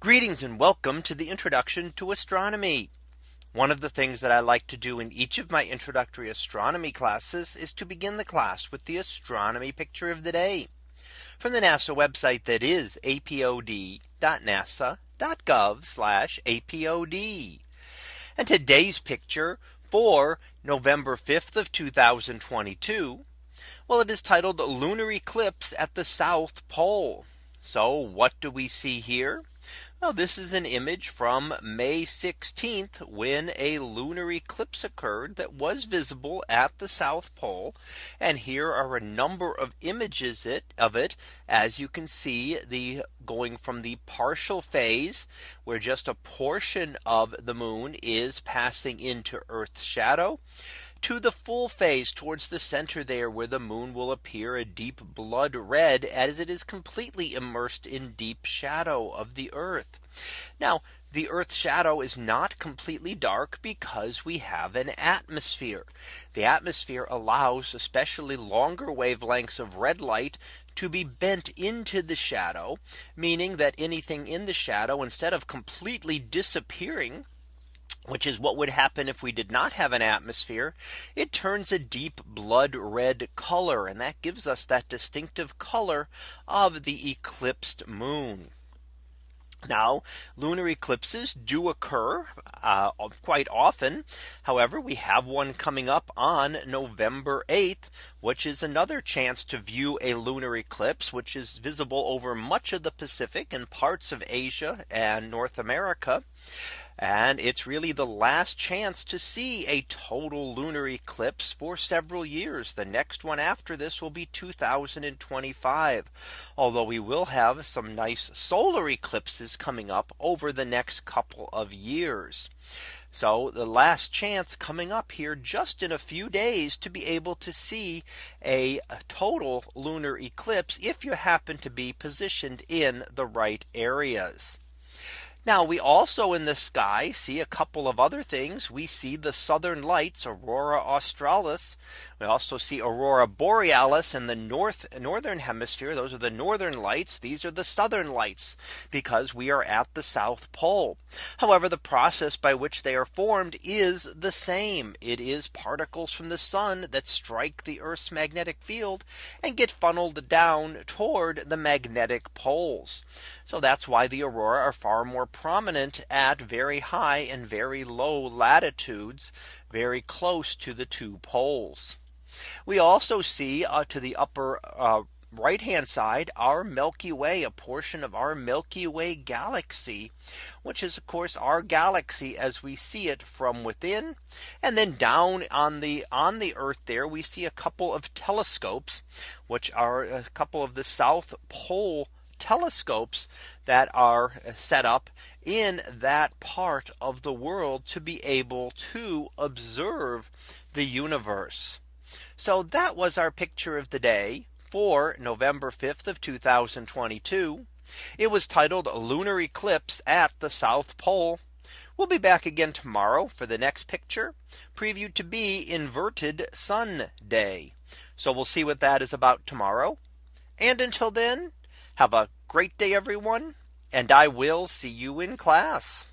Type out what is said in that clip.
Greetings and welcome to the introduction to astronomy. One of the things that I like to do in each of my introductory astronomy classes is to begin the class with the astronomy picture of the day from the NASA website that is apod.nasa.gov apod. And today's picture for November 5th of 2022. Well, it is titled lunar eclipse at the South Pole. So what do we see here? Well, this is an image from May 16th when a lunar eclipse occurred that was visible at the South Pole. And here are a number of images it of it as you can see the going from the partial phase where just a portion of the moon is passing into Earth's shadow to the full phase towards the center there where the moon will appear a deep blood red as it is completely immersed in deep shadow of the earth. Now the Earth's shadow is not completely dark because we have an atmosphere. The atmosphere allows especially longer wavelengths of red light to be bent into the shadow, meaning that anything in the shadow instead of completely disappearing which is what would happen if we did not have an atmosphere, it turns a deep blood red color. And that gives us that distinctive color of the eclipsed moon. Now lunar eclipses do occur uh, quite often. However, we have one coming up on November 8th, which is another chance to view a lunar eclipse, which is visible over much of the Pacific and parts of Asia and North America. And it's really the last chance to see a total lunar eclipse for several years. The next one after this will be 2025. Although we will have some nice solar eclipses coming up over the next couple of years. So the last chance coming up here just in a few days to be able to see a total lunar eclipse if you happen to be positioned in the right areas. Now we also in the sky see a couple of other things. We see the southern lights aurora australis. We also see aurora borealis in the north northern hemisphere. Those are the northern lights. These are the southern lights because we are at the South Pole. However, the process by which they are formed is the same. It is particles from the sun that strike the Earth's magnetic field and get funneled down toward the magnetic poles. So that's why the aurora are far more prominent at very high and very low latitudes very close to the two poles. We also see uh, to the upper uh, right hand side our Milky Way a portion of our Milky Way galaxy which is of course our galaxy as we see it from within and then down on the on the earth there we see a couple of telescopes which are a couple of the South Pole telescopes that are uh, set up in that part of the world to be able to observe the universe. So that was our picture of the day for November 5th of 2022. It was titled lunar eclipse at the South Pole. We'll be back again tomorrow for the next picture previewed to be inverted sun day. So we'll see what that is about tomorrow. And until then, have a great day, everyone. And I will see you in class.